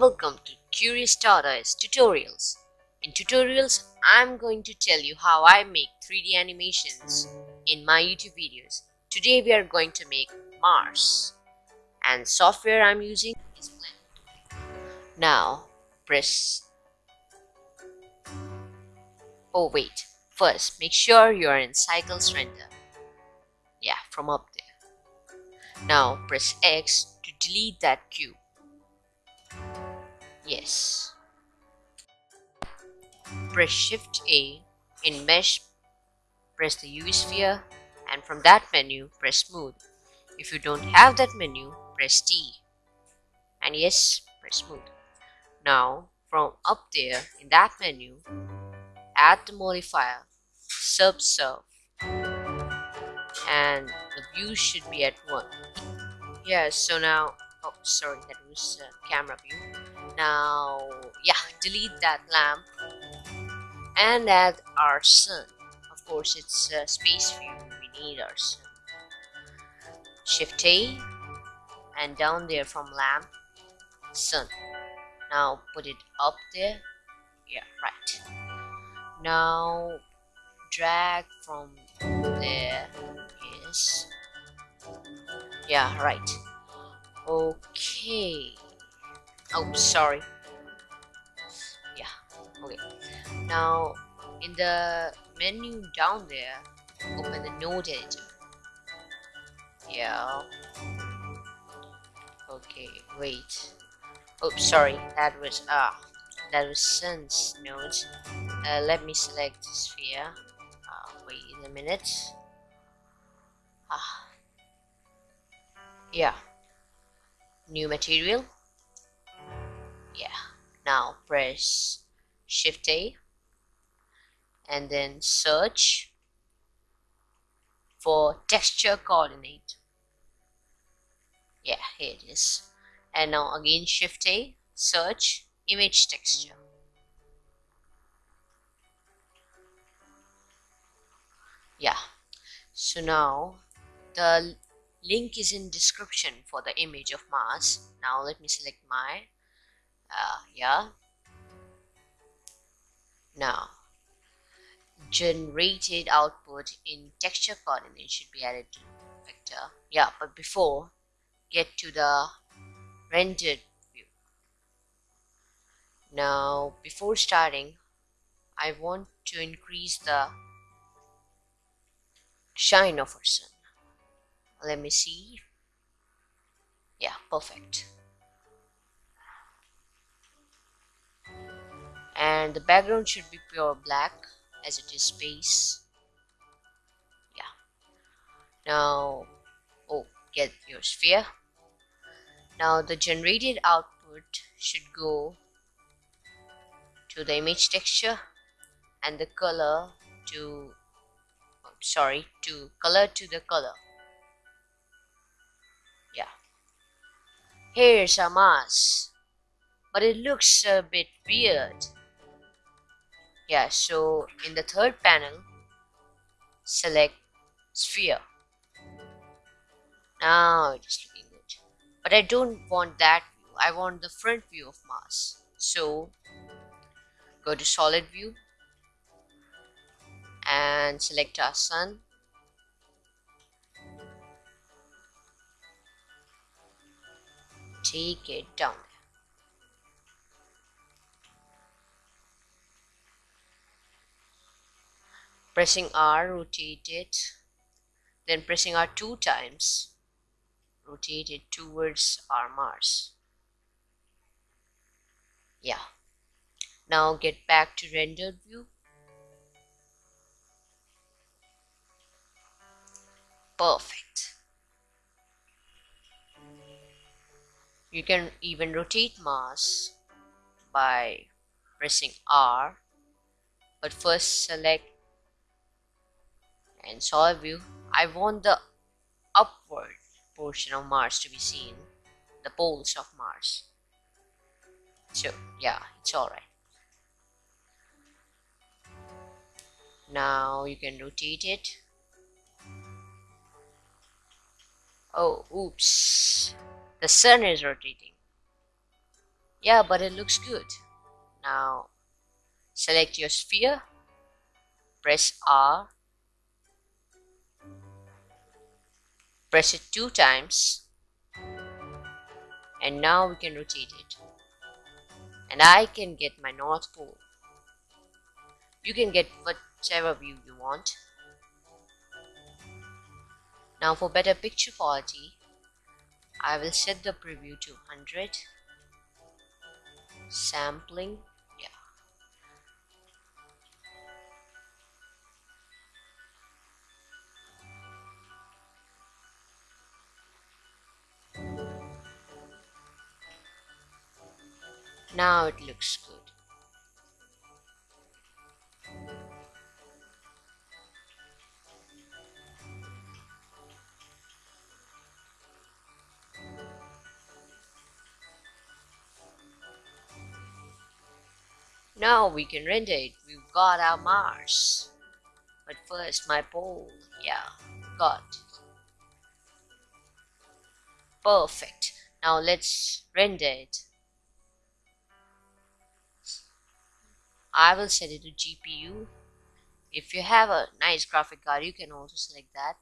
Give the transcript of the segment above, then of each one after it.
welcome to Curious Tutorials. In tutorials, I'm going to tell you how I make 3D animations in my YouTube videos. Today we are going to make Mars and software I'm using is Blender. Now press Oh wait, first make sure you are in Cycles Render. Yeah, from up there. Now press X to delete that cube. Yes. Press Shift A in Mesh, press the UV sphere and from that menu press Smooth. If you don't have that menu, press T. And yes, press Smooth. Now from up there in that menu, add the modifier Subsurf and the view should be at 1. Yeah, so now oh sorry that was uh, camera view now yeah delete that lamp and add our sun of course it's space view we need our sun shift A and down there from lamp sun. Now put it up there. Yeah right. Now drag from there. Yes. Yeah right. Okay oh sorry. Yeah okay. Now in the menu down there open the node editor yeah. Okay wait. Oh sorry that was ah that was sense node. Uh, let me select sphere. Uh, wait a minute. Ah. Yeah. New material yeah. Now press shift a and then search for texture coordinate. Yeah here it is. And now again shift a search image texture. Yeah. So now the link is in description for the image of Mars. Now let me select my uh, yeah? Now generated output in texture coordinate should be added to vector. Yeah but before get to the rendered view. Now before starting I want to increase the shine of our sun. Let me see. Yeah perfect and the background should be pure black as it is space yeah now oh get your sphere now the generated output should go to the image texture and the color to oh, sorry to color to the color Yeah. Here's a Mars. But it looks a bit weird. Yeah, so in the third panel, select sphere. Now is looking good. But I don't want that view. I want the front view of Mars. So go to solid view and select our sun take it down pressing R rotate it then pressing R two times rotate it towards our Mars. Yeah. Now get back to rendered view. Perfect. You can even rotate Mars by pressing R but first select and solid view I want the upward portion of Mars to be seen the poles of Mars. So yeah it's alright now you can rotate it. Oh oops. The sun is rotating. yeah but it looks good. Now select your sphere press R press it two times. And now we can rotate it. And I can get my North Pole. You can get whichever view you want. Now for better picture quality I will set the preview to 100 sampling now it looks good Now we can render it. We've got our Mars. But first my pole. Yeah, got Perfect. Now let's render it. I will set it to GPU. If you have a nice graphic card, you can also select that.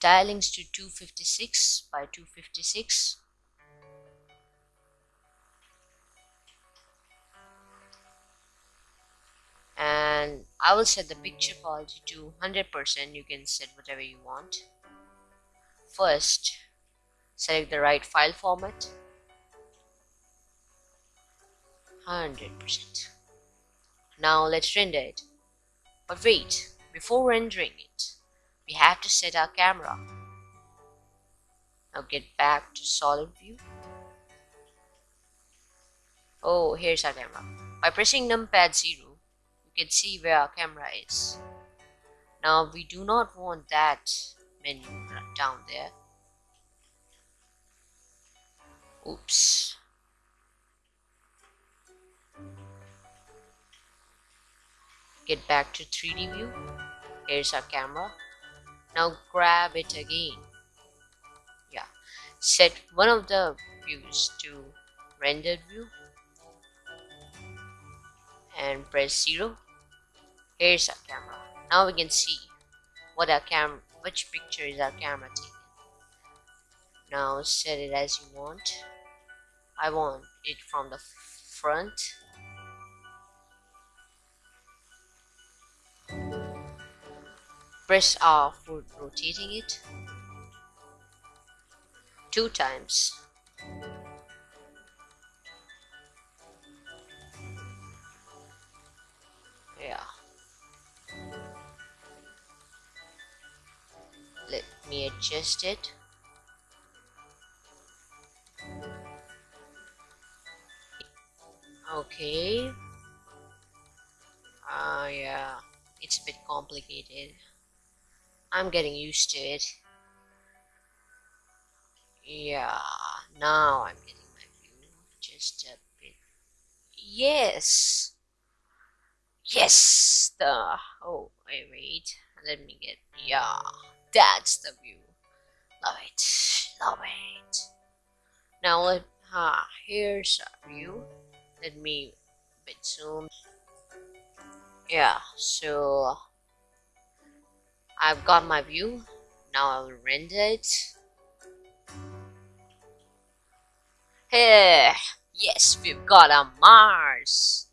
Tilings to 256 by 256. and I will set the picture quality to 100% you can set whatever you want first select the right file format 100% now let's render it but wait before rendering it we have to set our camera now get back to solid view oh here's our camera by pressing numpad 0 you can see where our camera is. Now we do not want that menu down there. Oops. Get back to 3D view. Here's our camera. Now grab it again. Yeah. Set one of the views to rendered view and press 0 Here's our camera. Now we can see what our camera which picture is our camera taking. Now set it as you want. I want it from the front. Press R for rotating it? Two times. Yeah. let me adjust it. Okay. Ah uh, yeah. It's a bit complicated I'm getting used to it yeah now I'm getting my view just a bit yes yes the oh wait wait let me get yeah that's the view. Love it. Love it. Now let ah here's our view. Let me bit zoom. Yeah, so I've got my view. Now I will render it. Hey, yes, we've got a Mars.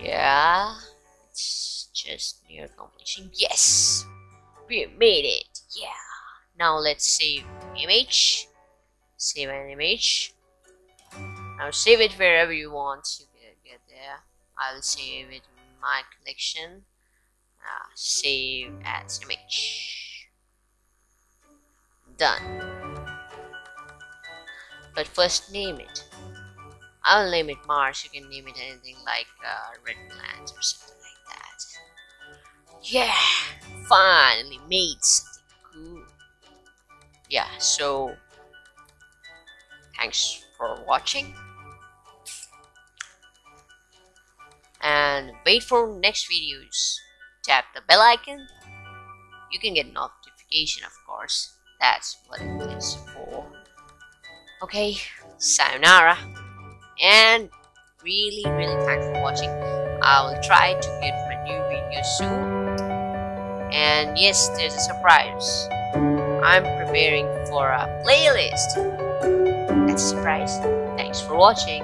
Yeah, it's just near completion. Yes, we made it. Yeah. Now let's save image. Save an image. Now save it wherever you want. You can get there. I'll save it in my collection. Uh, save as image. Done. But first name it. I'll name it Mars. You can name it anything like uh, Red Planet or something like that. Yeah, finally made something cool. Yeah, so thanks for watching. And wait for next videos. Tap the bell icon. you can get notification of course. That's what it is for. Okay sayonara. And really really thanks for watching. I will try to get my new video soon. And yes there's a surprise. I'm preparing for a playlist. That's a surprise. Thanks for watching